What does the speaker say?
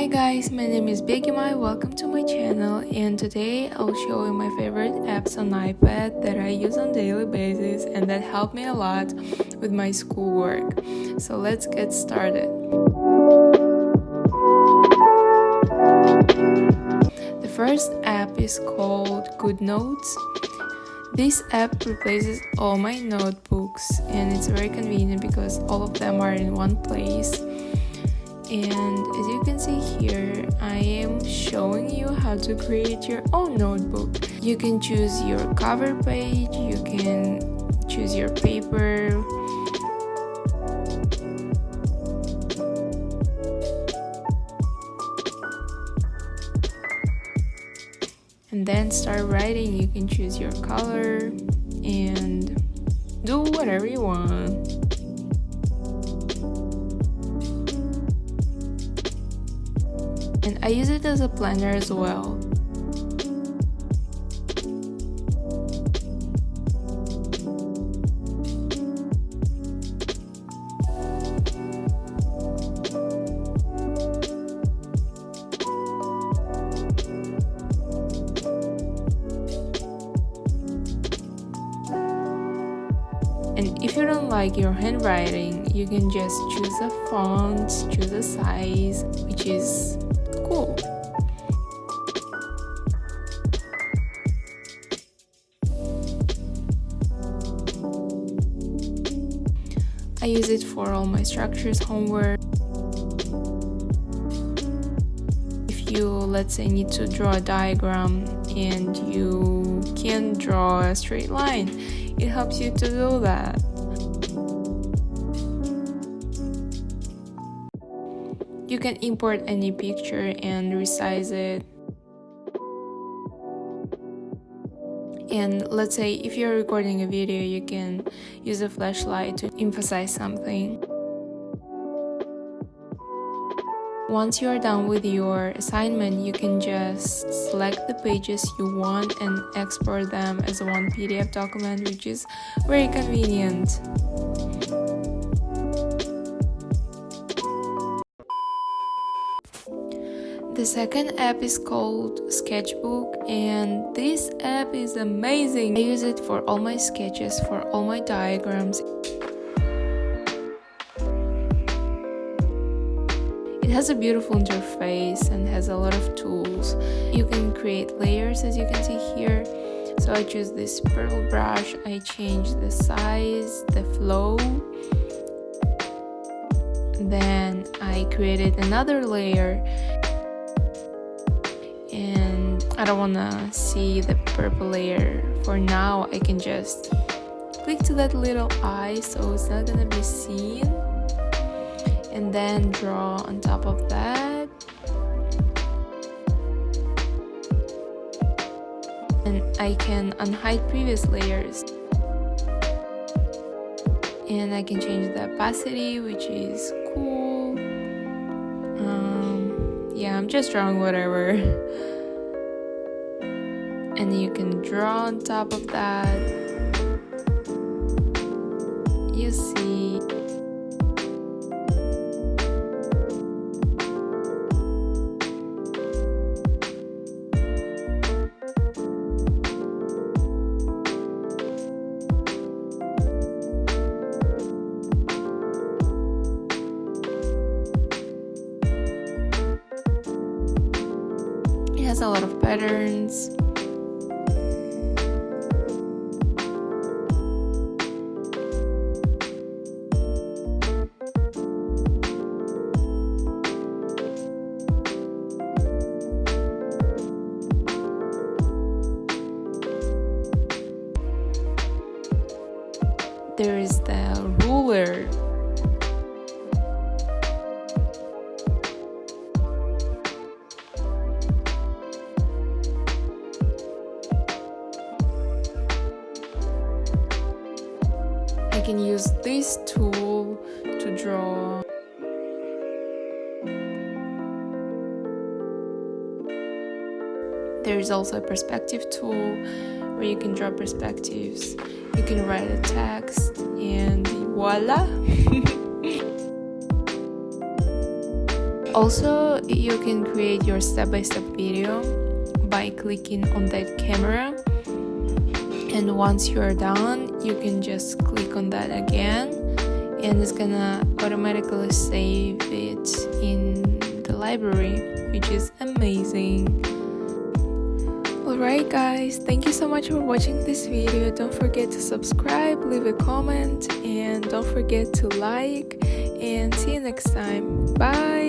Hi guys, my name is Begimai, welcome to my channel and today I'll show you my favorite apps on iPad that I use on daily basis and that help me a lot with my schoolwork. So let's get started. The first app is called GoodNotes. This app replaces all my notebooks and it's very convenient because all of them are in one place and as you can see here I am showing you how to create your own notebook. You can choose your cover page you can choose your paper. And then start writing. You can choose your color and do whatever you want use it as a planner as well. And if you don't like your handwriting, you can just choose a font, choose a size, which is cool. I use it for all my structures homework. If you, let's say, need to draw a diagram and you can't draw a straight line, it helps you to do that. You can import any picture and resize it. And let's say if you're recording a video, you can use a flashlight to emphasize something. Once you are done with your assignment, you can just select the pages you want and export them as one PDF document, which is very convenient. The second app is called Sketchbook and this app is amazing. I use it for all my sketches, for all my diagrams. It has a beautiful interface and has a lot of tools. You can create layers as you can see here. So I choose this purple brush, I change the size, the flow. Then I created another layer I don't want to see the purple layer. For now I can just click to that little eye so it's not gonna be seen. And then draw on top of that. And I can unhide previous layers. And I can change the opacity which is cool yeah I'm just drawing whatever. And you can draw on top of that. You see a lot of patterns. There is the ruler I can use this tool to draw. There is also a perspective tool where you can draw perspectives. You can write a text and voila. Also, you can create your step-by-step -step video by clicking on that camera and once you're done you can just click on that again and it's gonna automatically save it in the library which is amazing. Alright guys thank you so much for watching this video. Don't forget to subscribe leave a comment and don't forget to like and see you next time. Bye